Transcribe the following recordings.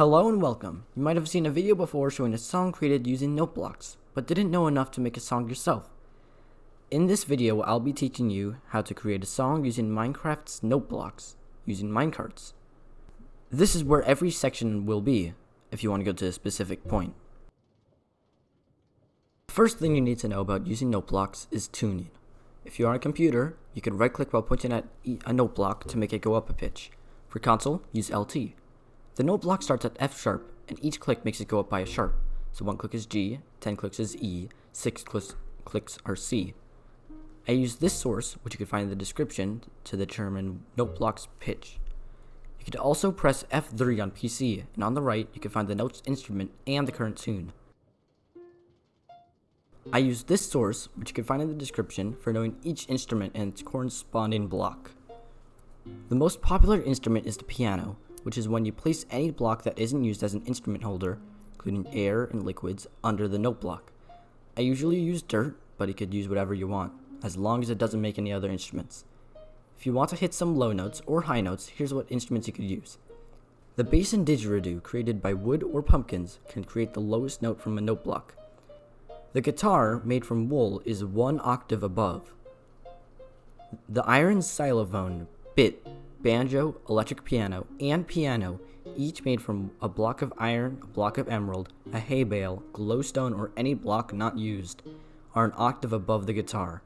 Hello and welcome. You might have seen a video before showing a song created using note blocks, but didn't know enough to make a song yourself. In this video, I'll be teaching you how to create a song using Minecraft's note blocks, using minecarts. This is where every section will be, if you want to go to a specific point. First thing you need to know about using note blocks is tuning. If you're on a computer, you can right click while pointing at a note block to make it go up a pitch. For console, use LT. The note block starts at F sharp, and each click makes it go up by a sharp. So 1 click is G, 10 clicks is E, 6 clicks, clicks are C. I use this source, which you can find in the description, to determine note block's pitch. You could also press F3 on PC, and on the right, you can find the note's instrument and the current tune. I use this source, which you can find in the description, for knowing each instrument and its corresponding block. The most popular instrument is the piano, which is when you place any block that isn't used as an instrument holder, including air and liquids, under the note block. I usually use dirt, but you could use whatever you want, as long as it doesn't make any other instruments. If you want to hit some low notes or high notes, here's what instruments you could use. The bass and didgeridoo created by wood or pumpkins can create the lowest note from a note block. The guitar, made from wool, is one octave above. The iron xylophone, bit, banjo, electric piano, and piano, each made from a block of iron, a block of emerald, a hay bale, glowstone, or any block not used, are an octave above the guitar.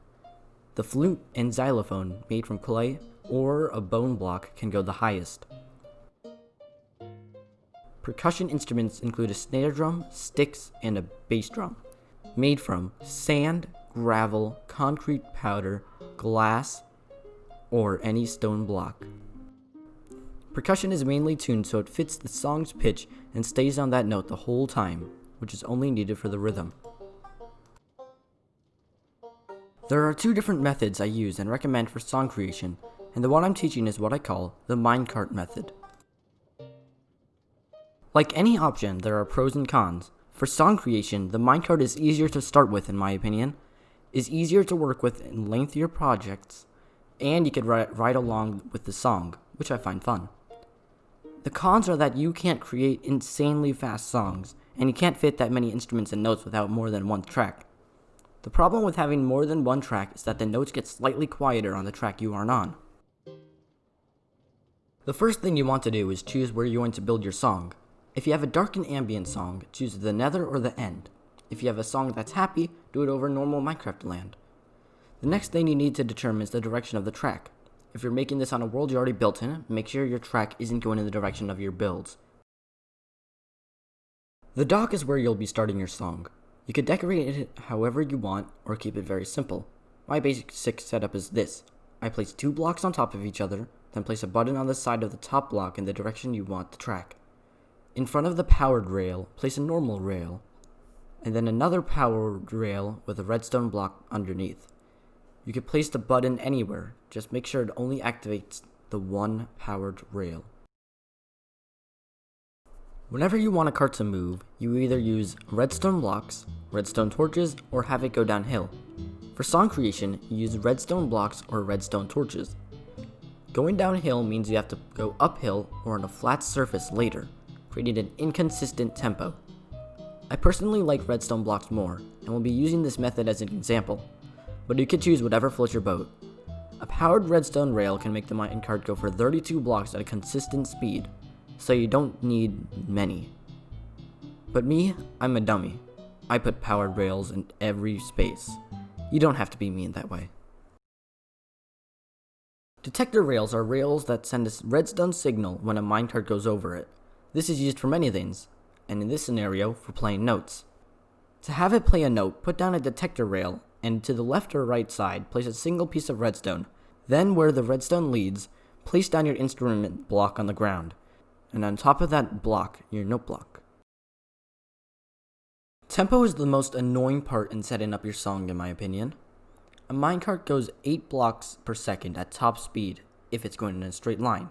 The flute and xylophone, made from clay or a bone block, can go the highest. Percussion instruments include a snare drum, sticks, and a bass drum, made from sand, gravel, concrete powder, glass, or any stone block. Percussion is mainly tuned so it fits the song's pitch and stays on that note the whole time, which is only needed for the rhythm. There are two different methods I use and recommend for song creation, and the one I'm teaching is what I call the minecart method. Like any option, there are pros and cons. For song creation, the minecart is easier to start with in my opinion, is easier to work with in lengthier projects, and you write, write along with the song, which I find fun. The cons are that you can't create insanely fast songs, and you can't fit that many instruments and notes without more than one track. The problem with having more than one track is that the notes get slightly quieter on the track you aren't on. The first thing you want to do is choose where you want to build your song. If you have a dark and ambient song, choose the nether or the end. If you have a song that's happy, do it over normal Minecraft land. The next thing you need to determine is the direction of the track. If you're making this on a world you already built in, make sure your track isn't going in the direction of your builds. The dock is where you'll be starting your song. You could decorate it however you want or keep it very simple. My basic setup is this. I place two blocks on top of each other, then place a button on the side of the top block in the direction you want the track. In front of the powered rail, place a normal rail, and then another powered rail with a redstone block underneath. You can place the button anywhere, just make sure it only activates the one powered rail. Whenever you want a cart to move, you either use redstone blocks, redstone torches, or have it go downhill. For song creation, you use redstone blocks or redstone torches. Going downhill means you have to go uphill or on a flat surface later, creating an inconsistent tempo. I personally like redstone blocks more, and will be using this method as an example but you can choose whatever floats your boat. A powered redstone rail can make the minecart go for 32 blocks at a consistent speed, so you don't need many. But me, I'm a dummy. I put powered rails in every space. You don't have to be me in that way. Detector rails are rails that send a redstone signal when a minecart goes over it. This is used for many things, and in this scenario, for playing notes. To have it play a note, put down a detector rail and to the left or right side, place a single piece of redstone. Then, where the redstone leads, place down your instrument block on the ground, and on top of that block, your note block. Tempo is the most annoying part in setting up your song, in my opinion. A minecart goes 8 blocks per second at top speed if it's going in a straight line.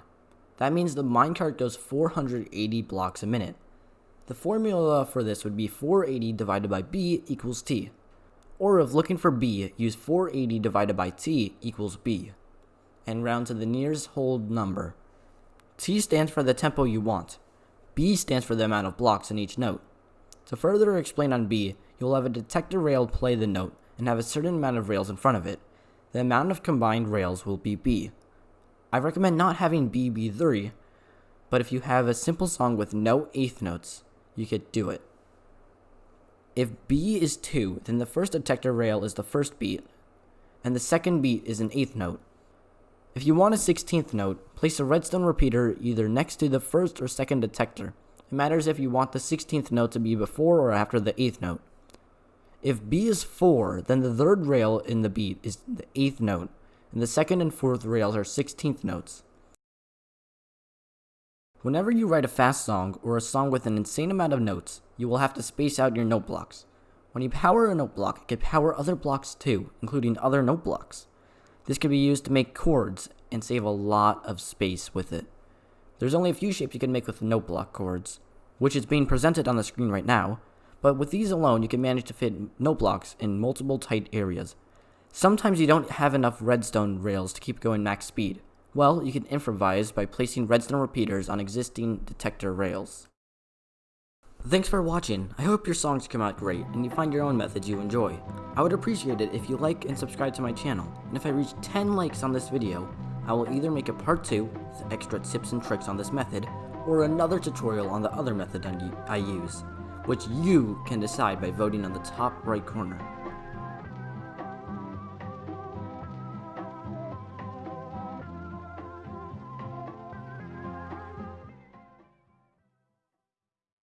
That means the minecart goes 480 blocks a minute. The formula for this would be 480 divided by b equals t. Or if looking for b, use 480 divided by t equals b, and round to the nearest whole number. t stands for the tempo you want. B stands for the amount of blocks in each note. To further explain on B, you will have a detector rail play the note and have a certain amount of rails in front of it. The amount of combined rails will be B. I recommend not having B be 3, but if you have a simple song with no eighth notes, you could do it. If B is 2, then the first detector rail is the first beat, and the second beat is an eighth note. If you want a 16th note, place a redstone repeater either next to the first or second detector. It matters if you want the 16th note to be before or after the 8th note. If B is 4, then the third rail in the beat is the 8th note, and the second and fourth rails are 16th notes. Whenever you write a fast song or a song with an insane amount of notes, you will have to space out your note blocks. When you power a note block, it can power other blocks too, including other note blocks. This can be used to make chords and save a lot of space with it. There's only a few shapes you can make with note block chords, which is being presented on the screen right now, but with these alone you can manage to fit note blocks in multiple tight areas. Sometimes you don't have enough redstone rails to keep going max speed. Well, you can improvise by placing redstone repeaters on existing detector rails. Thanks for watching. I hope your songs come out great and you find your own methods you enjoy. I would appreciate it if you like and subscribe to my channel, and if I reach 10 likes on this video, I will either make a part 2 with extra tips and tricks on this method, or another tutorial on the other method I use, which you can decide by voting on the top right corner.